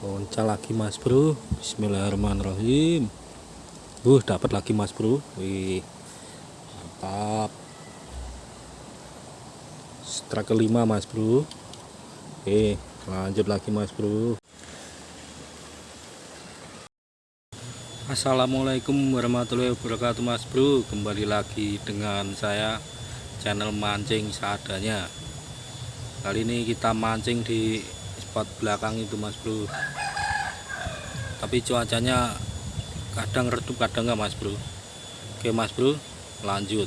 Poncal lagi mas bro. Bismillahirrahmanirrahim. Uh dapat lagi mas bro. Wih Mantap. Strike kelima mas bro. Oke lanjut lagi mas bro. Assalamualaikum warahmatullahi wabarakatuh mas bro. Kembali lagi dengan saya Channel mancing seadanya. Kali ini kita mancing di spot belakang itu mas bro. Tapi cuacanya kadang redup kadang enggak mas bro. Oke mas bro lanjut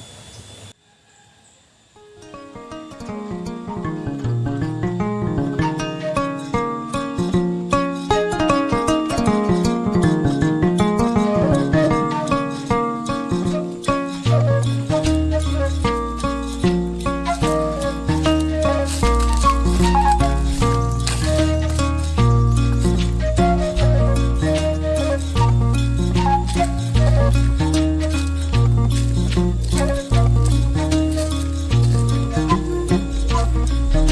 Eh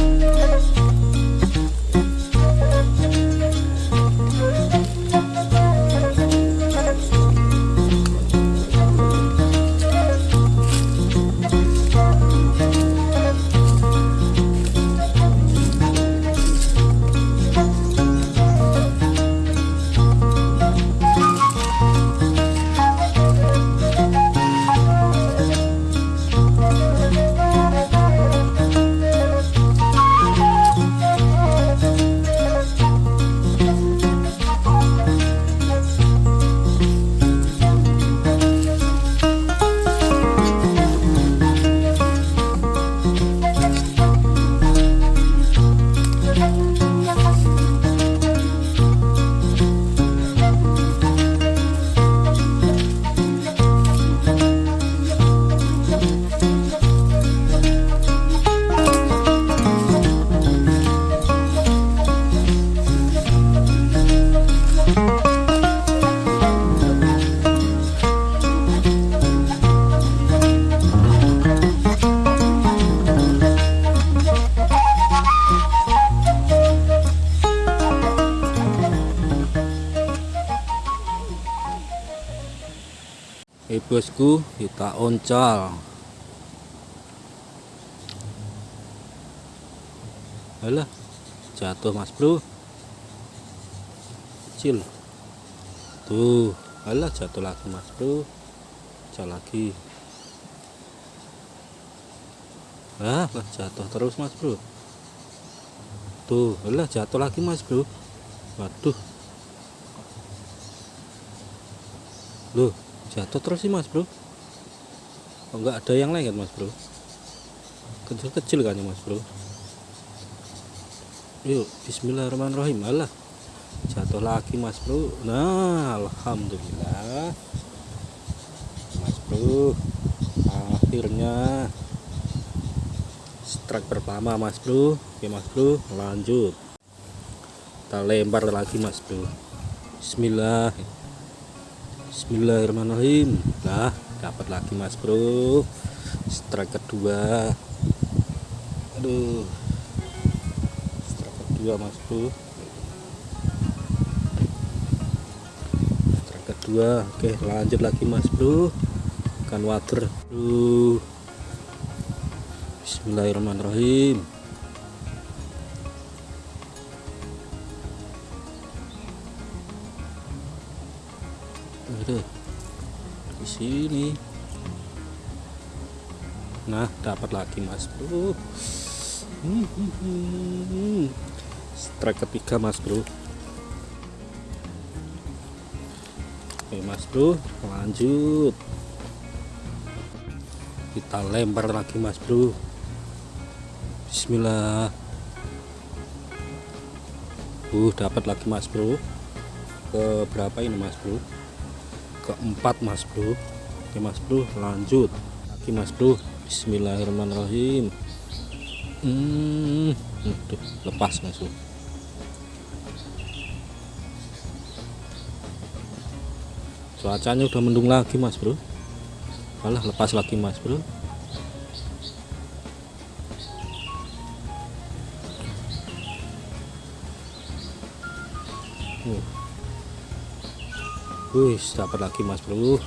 bosku kita oncal. Alah jatuh mas bro. Kecil. Tuh alah jatuh lagi mas bro. Jatuh lagi. Ah jatuh terus mas bro. Tuh alah jatuh lagi mas bro. Waduh. Loh jatuh terus sih mas bro. Oh, enggak ada yang lain kan mas bro? Kecil-kecil kan ya mas bro? Yuk bismillahirrahmanirrahim. Alah jatuh lagi mas bro. Nah alhamdulillah. Mas bro akhirnya strike pertama mas bro. Oke mas bro lanjut. Kita lempar lagi mas bro. Bismillah Bismillahirrahmanirrahim. Nah dapat lagi mas bro. Strike kedua. Aduh. Strike kedua mas bro. Strike kedua. Oke lanjut lagi mas bro. Ikan water. Aduh. Bismillahirrahmanirrahim itu. Di sini. Nah dapat lagi mas bro. Strike ketiga mas bro. Oke mas bro lanjut. Kita lempar lagi mas bro. Bismillah. Uh dapat lagi mas bro. Ke berapa ini mas bro keempat mas bro. Oke mas bro lanjut. Lagi mas bro. Bismillahirrahmanirrahim. Hmm Aduh, lepas mas bro. Cuacanya udah mendung lagi mas bro. Malah lepas lagi mas bro Wih, dapat lagi mas bro.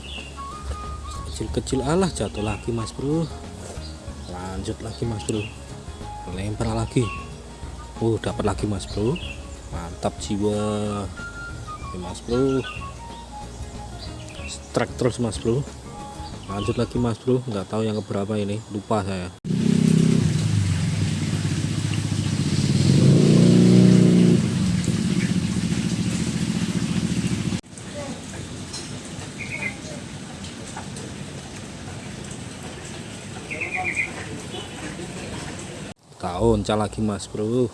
Kecil-kecil alah jatuh lagi mas bro. Lanjut lagi mas bro. Lempar lagi. Uh dapat lagi mas bro. Mantap jiwa. Oke, mas bro. Strike terus mas bro. Lanjut lagi mas bro. Nggak tahu yang keberapa ini. Lupa saya tahun lagi mas bro.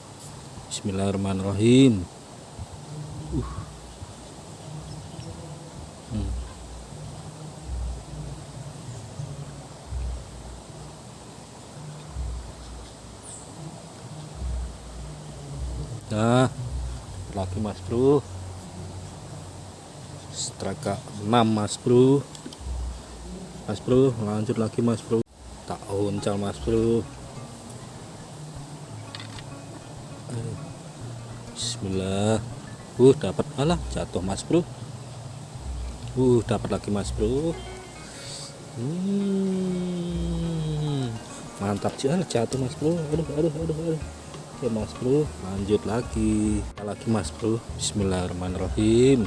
Bismillahirrahmanirrahim. Uh. hmm. nah lagi mas bro. Straka 6 mas bro. Mas bro lanjut lagi mas bro. Tak uncal mas bro Bismillah. Uh dapat malah jatuh mas bro. Uh dapat lagi mas bro. Hmm, mantap jangan jatuh mas bro. Aduh aduh aduh aduh. Oke mas bro lanjut lagi. Lagi mas bro? Bismillahirrahmanirrahim.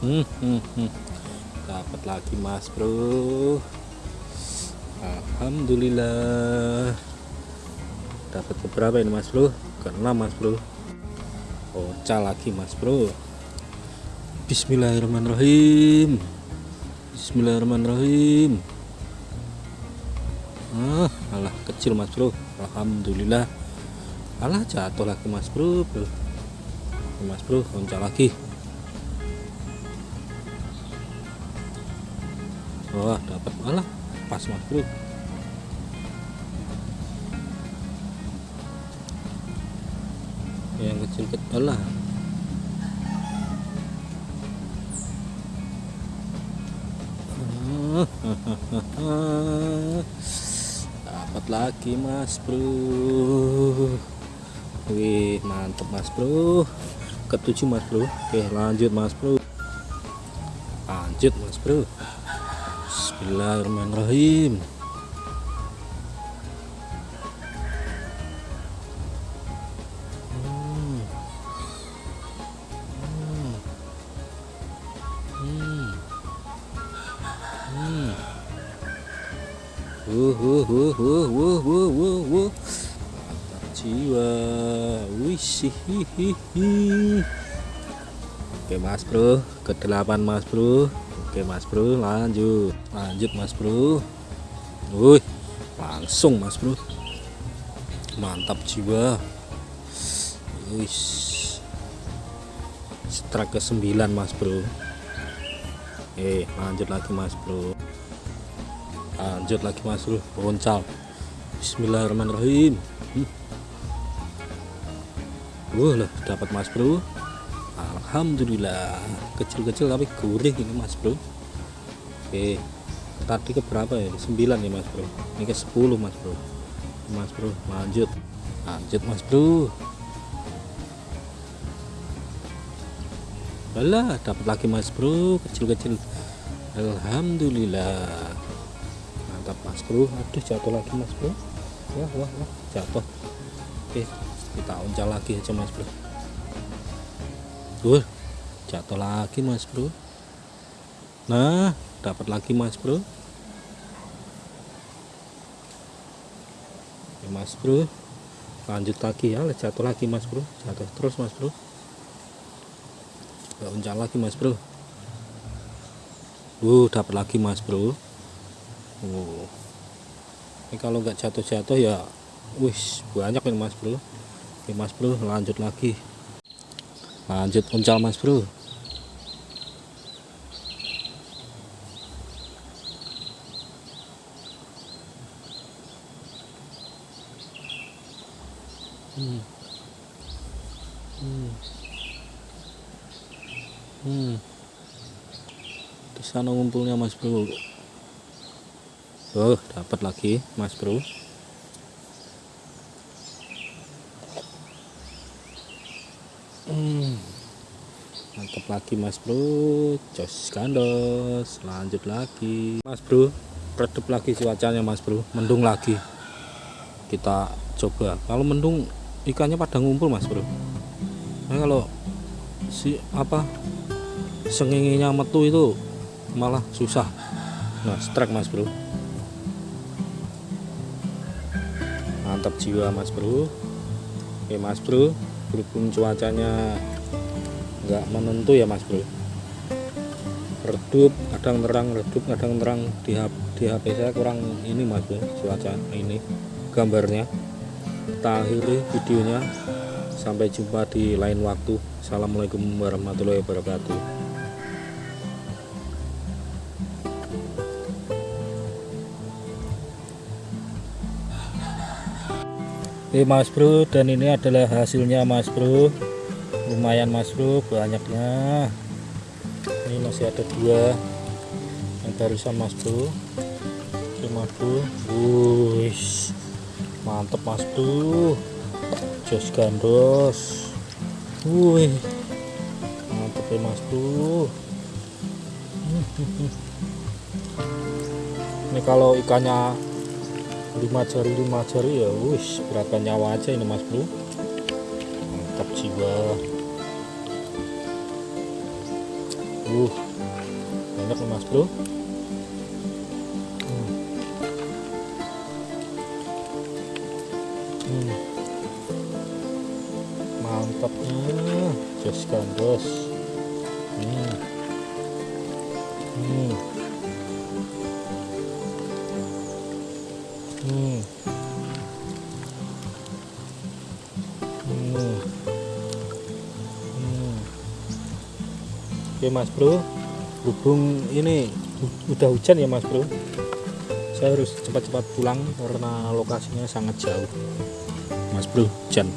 Hmm, hmm, hmm. dapat lagi mas bro Alhamdulillah. Dapat beberapa ini mas bro? Keenam mas bro. Oca lagi mas bro. Bismillahirrahmanirrahim. Bismillahirrahmanirrahim. Ah alah kecil mas bro. Alhamdulillah. Alah jatuh lagi mas bro, mas bro loncat lagi. Wah dapat. Alah pas mas bro. Yang kecil-kecil lah. Dapat lagi mas bro. Wih mantep mas bro. Ketujuh mas bro. Oke lanjut mas bro. Lanjut mas bro Bismillahirrahmanirrahim. Wih, hihihi. Oke, Mas Bro. Ke delapan Mas Bro. Oke, Mas Bro, lanjut. Lanjut, Mas Bro. Wih, langsung Mas Bro. Mantap jiwa. Wih. Strike ke 9 Mas Bro. Eh, lanjut lagi Mas Bro lanjut lagi mas bro boncal bismillahirrahmanirrahim hmm. Wah lah dapat mas bro Alhamdulillah. Kecil-kecil tapi gurih ini mas bro. Oke tadi ke berapa ya? 9 nih mas bro. Ini ke 10 mas bro. Mas bro lanjut. Lanjut mas bro. Alah dapat lagi mas bro. Kecil-kecil. Alhamdulillah. Mantap mas bro. Aduh jatuh lagi mas bro. Wah wah wah. Jatuh. Oke kita uncal lagi aja mas bro Tuh, jatuh lagi mas bro. Nah dapat lagi mas bro. Oke, mas bro. Lanjut lagi ya jatuh lagi mas bro. Jatuh terus mas bro. Gak uncal lagi mas bro. Uh, dapat lagi mas bro. Oh. ini kalau nggak jatuh-jatuh ya wis banyak nih mas bro. Oke mas bro lanjut lagi lanjut uncal mas bro hmm. Hmm. Hmm. di sana ngumpulnya mas bro Oh dapat lagi mas bro Hmm. Lagi mas bro. Jos gandos. Lanjut lagi. Mas bro Redup lagi cuacanya mas bro. Mendung lagi. Kita coba. Kalau mendung ikannya pada ngumpul mas bro. Nah kalau si apa senginginya metu itu malah susah. Nah strike mas bro. Mantap jiwa mas bro. Oke mas bro berhubung cuacanya nggak menentu ya mas bro. Redup kadang terang redup kadang terang di, di HP saya kurang ini mas bro cuaca ini gambarnya. Kita akhiri videonya. Sampai jumpa di lain waktu. Assalamualaikum warahmatullahi wabarakatuh. Oke mas bro dan ini adalah hasilnya mas bro lumayan mas bro banyaknya. Ini masih ada dua yang barusan mas bro. Oke mas bro. Wush mantep mas bro. Jos gandos. Wih. Mantep ya mas bro. Ini kalau ikannya lima jari lima jari ya wush berapa nyawa aja ini mas bro jiwa uh enak nih mas bro hmm. Hmm. mantapnya jos gandos hmm. Hmm. Hmm. Oke mas bro. Hubung ini udah hujan ya mas bro? Saya harus cepat-cepat pulang karena lokasinya sangat jauh. Mas bro hujan